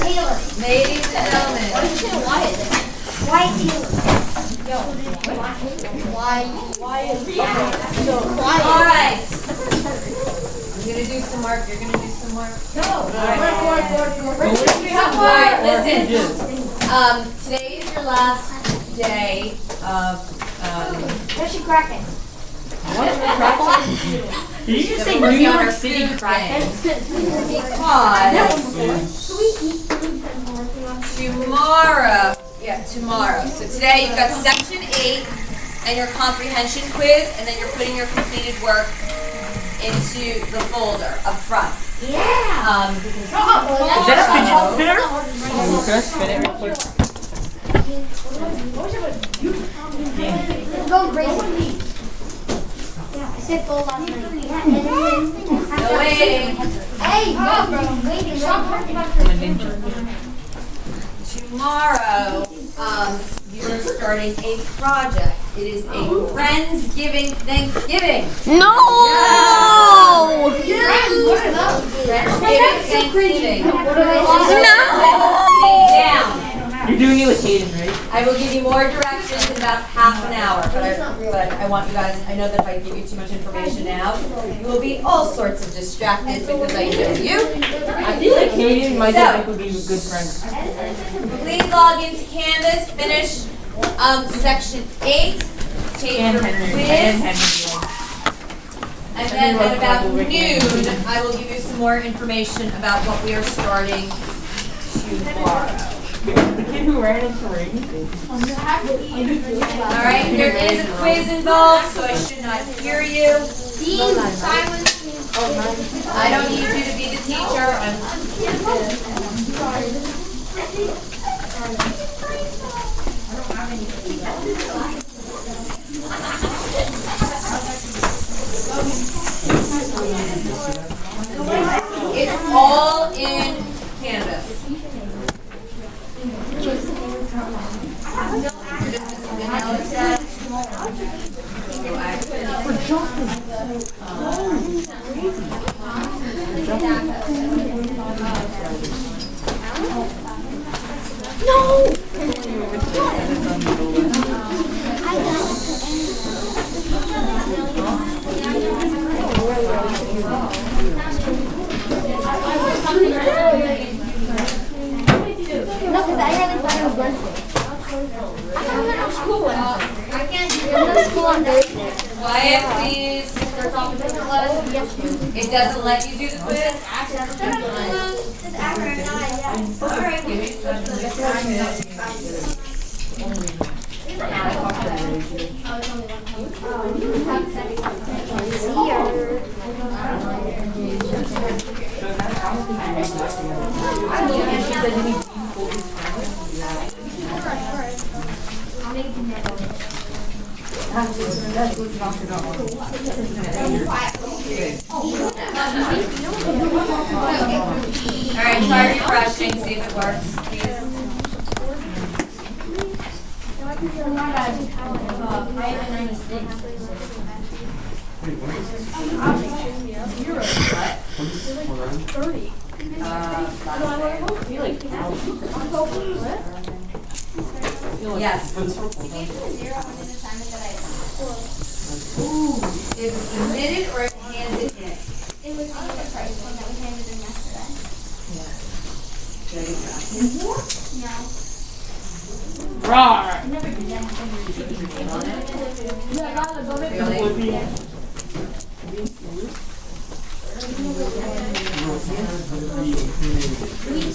Taylor. gentlemen, White Taylor. alright. I'm gonna do some work, you're gonna do some work. Alright, listen. Um, today is your last day of, um, There's your Kraken. Did you just say the New York Food City Thing. Kraken? Because tomorrow, yeah, tomorrow. So today you've got section eight and your comprehension quiz, and then you're putting your completed work into the folder up front. Yeah. Um, Is that a fidget spinner? Can I spin it real quick? Go crazy. Yeah, I said go last night. Yeah, and then. no waiting. Hey, go, bro. Waiting. Stop Tomorrow, um, you're starting a project. It is a Friendsgiving Thanksgiving. No! Friendsgiving Thanksgiving. No! Down. You're doing it with Hayden, right? I will give you more directions in about half an hour, but I, but I want you guys, I know that if I give you too much information now, you will be all sorts of distracted because I know you. I feel like Hayden and my So- dad would be a good friend. Please log into Canvas, finish, um, section eight, take And your quiz, and then at about noon, I will give you some more information about what we are starting tomorrow. The kid who ran into Rain. All right, there is a quiz involved, so I should not hear you. I don't need you to be the teacher. I'm It's all in Canvas. No, I thought it was Wednesday. I school Wednesday. I can't go to school on Thursday. Quiet. It doesn't let you do the quiz? Alright, give me some. Alright, try refreshing, see if it works, please. Yes. Is it submitted or handed in? It was on the other price one that we handed in yesterday. No. Rawr. Really? We,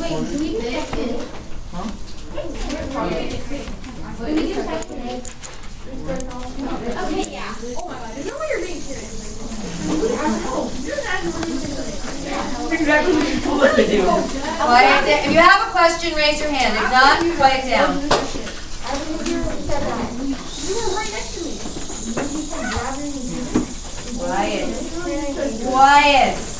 wait, do we pick it? Huh? We need to pick it. Okay, yeah. Oh my god, there's no way you're being serious. Quiet down. If you have a question, raise your hand. If not, quiet down. Quiet. Quiet.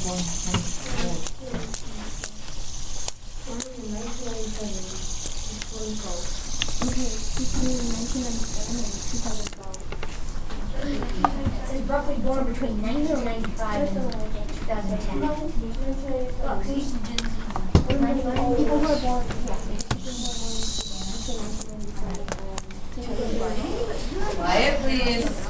2000. It's roughly born between 1995 and 2010. Look, these people who were born. Quiet, please.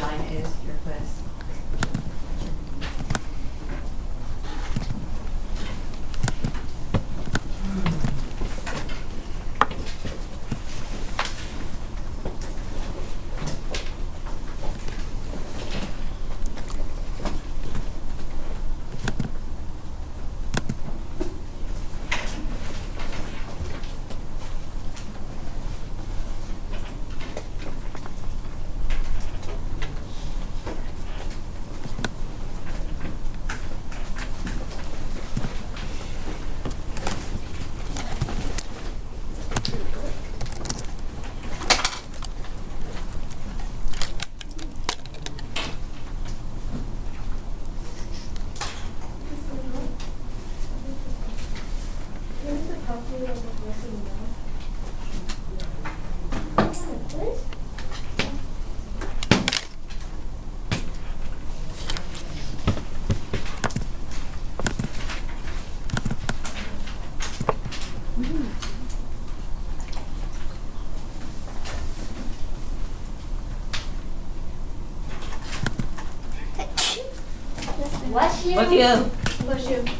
Nine is your quiz. Bless you.